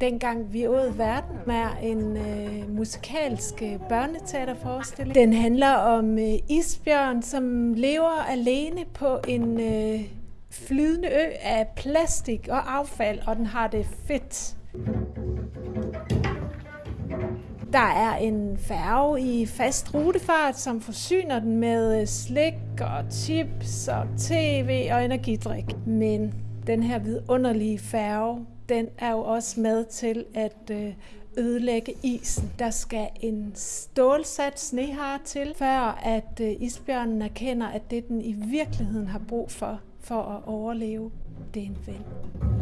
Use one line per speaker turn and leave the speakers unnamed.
Dengang vi åd verden med en øh, musikalsk øh, børneteaterforestilling. Den handler om øh, isbjørn, som lever alene på en øh, flydende ø af plastik og affald, og den har det fedt. Der er en færge i fast rutefart, som forsyner den med øh, slik og chips og tv og energidrik. Men den her vidunderlige færge, den er jo også med til at øh, ødelægge isen. Der skal en stålsat snehar til, før at øh, isbjørnen erkender, at det den i virkeligheden har brug for, for at overleve, det er en ven.